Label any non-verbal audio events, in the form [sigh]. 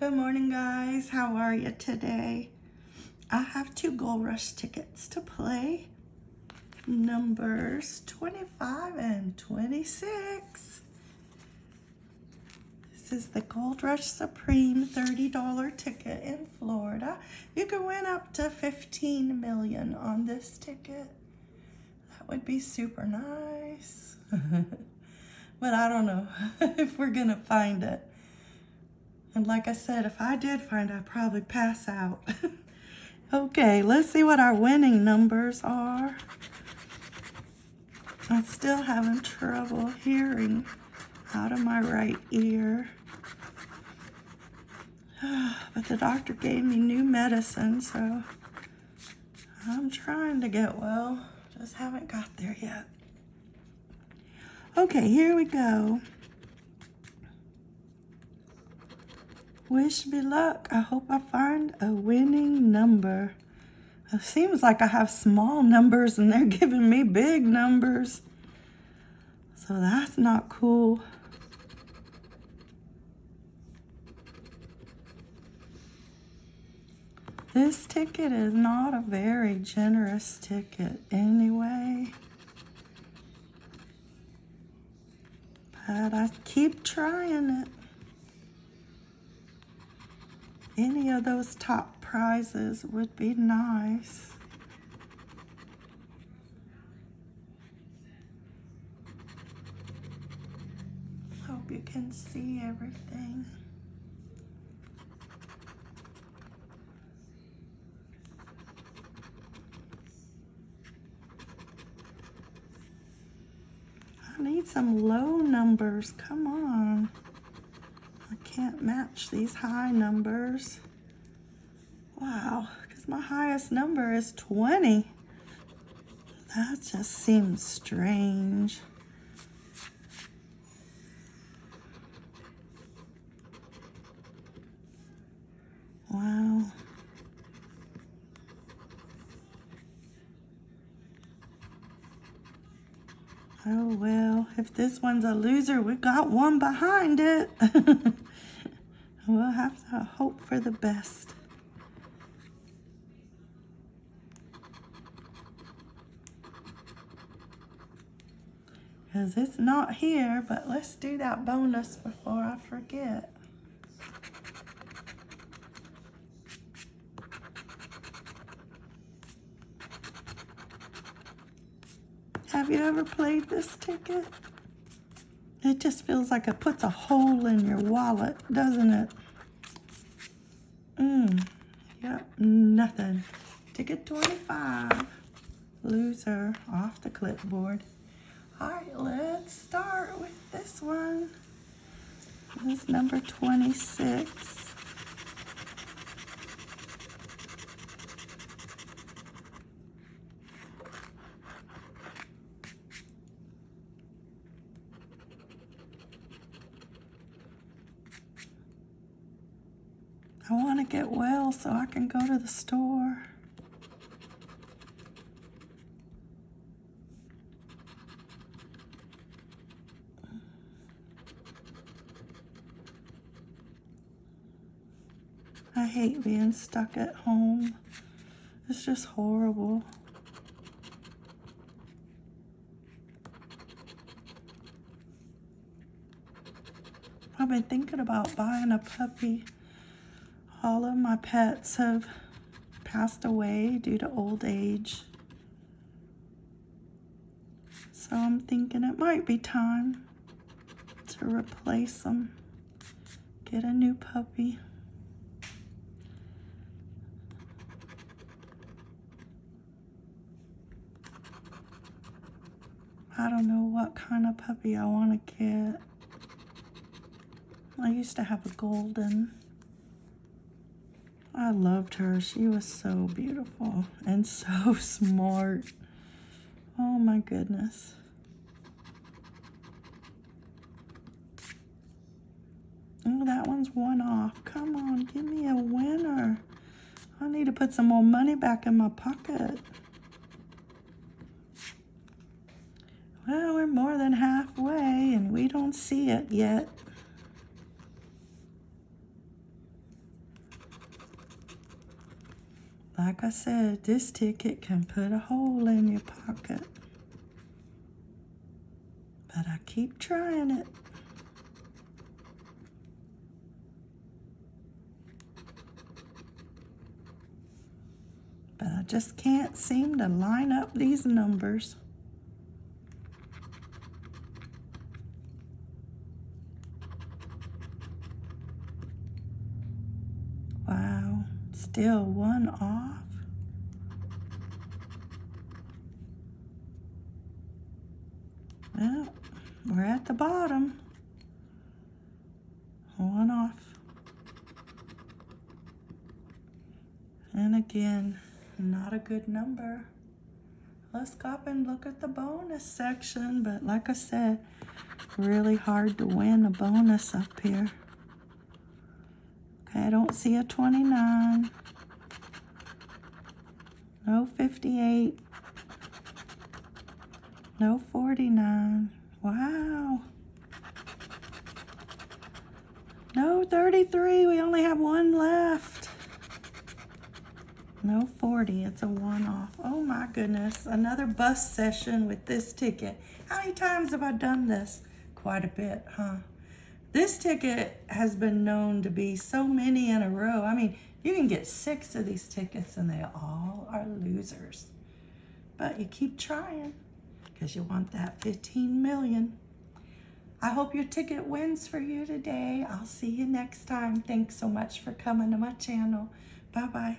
Good morning, guys. How are you today? I have two Gold Rush tickets to play. Numbers 25 and 26. This is the Gold Rush Supreme $30 ticket in Florida. You can win up to 15 million on this ticket. That would be super nice. [laughs] but I don't know [laughs] if we're gonna find it. And like I said, if I did find, I'd probably pass out. [laughs] okay, let's see what our winning numbers are. I'm still having trouble hearing out of my right ear. [sighs] But the doctor gave me new medicine, so I'm trying to get well. Just haven't got there yet. Okay, here we go. Wish me luck. I hope I find a winning number. It seems like I have small numbers and they're [laughs] giving me big numbers. So that's not cool. This ticket is not a very generous ticket anyway. But I keep trying it. Any of those top prizes would be nice. Hope you can see everything. I need some low numbers. Come on can't match these high numbers. Wow, because my highest number is 20. That just seems strange. Wow. Oh well, if this one's a loser, we got one behind it. [laughs] We'll have to hope for the best. Because it's not here, but let's do that bonus before I forget. Have you ever played this ticket? It just feels like it puts a hole in your wallet, doesn't it? Mmm. Yep, nothing. Ticket 25. Loser off the clipboard. All right, let's start with this one. This is number 26. I want to get well so I can go to the store. I hate being stuck at home. It's just horrible. I've been thinking about buying a puppy all of my pets have passed away due to old age. So I'm thinking it might be time to replace them. Get a new puppy. I don't know what kind of puppy I want to get. I used to have a golden. I loved her. She was so beautiful and [laughs] so smart. Oh my goodness. Oh, that one's one off. Come on, give me a winner. I need to put some more money back in my pocket. Well, we're more than halfway and we don't see it yet. Like I said, this ticket can put a hole in your pocket. But I keep trying it. But I just can't seem to line up these numbers. Wow, still one off. Well, we're at the bottom. One off. And again, not a good number. Let's go up and look at the bonus section, but like I said, really hard to win a bonus up here. Okay, I don't see a 29. No 58. No 49. Wow. No 33. We only have one left. No 40. It's a one off. Oh my goodness. Another bus session with this ticket. How many times have I done this? Quite a bit, huh? This ticket has been known to be so many in a row. I mean, you can get six of these tickets and they all are losers. But you keep trying because you want that 15 million. I hope your ticket wins for you today. I'll see you next time. Thanks so much for coming to my channel. Bye-bye.